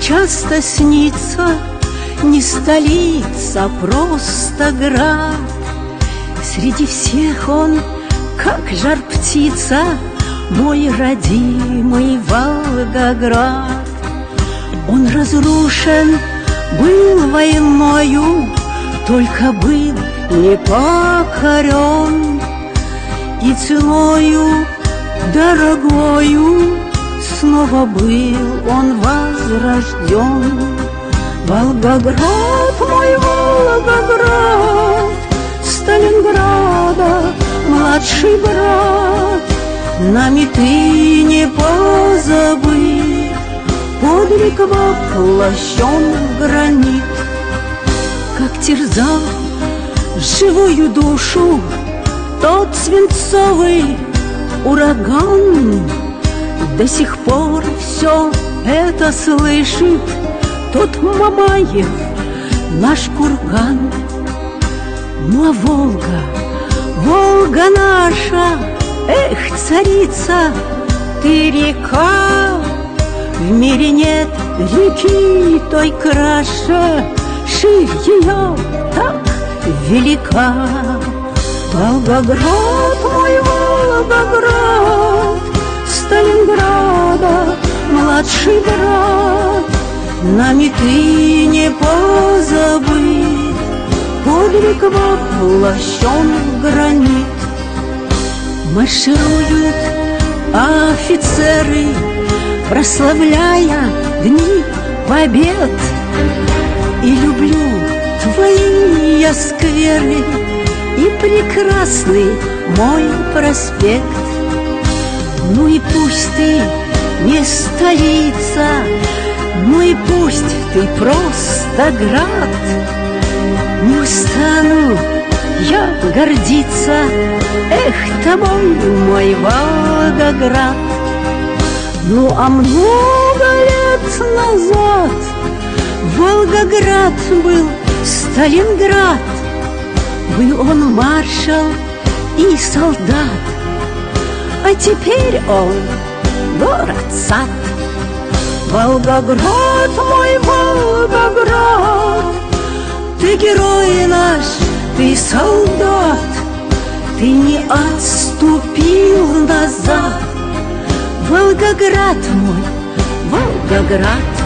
часто снится Не столица, а просто град. Среди всех он, как жар птица Мой родимый Волгоград. Он разрушен был войною Только был не покорен И ценою дорогою Снова был он возрожден Волгоград, мой Волгоград Сталинграда, младший брат Нами ты не позабыть Подвиг воплощен в гранит. Как терзал живую душу Тот свинцовый ураган До сих пор все это слышит Тот Мамаев, наш курган. Ну а Волга, Волга наша Эх, царица, ты река В мире нет реки той краше Ширь ее так велика. Волгоград, мой Волгоград младший брат Нами ты не позабыть Подвиг воплощен в гранит Маршируют офицеры Прославляя дни побед И люблю твои я скверы И прекрасный мой проспект. Ну и пусть ты не столица Ну и пусть ты просто град. Не устану я гордиться Эх, тобой, мой Волгоград. Ну, а много лет назад Волгоград был Сталинград. Был он маршал и солдат А теперь он город-сад Волгоград, мой Волгоград Ты герой наш, ты солдат. Ты не отступил назад. Волгоград мой, Волгоград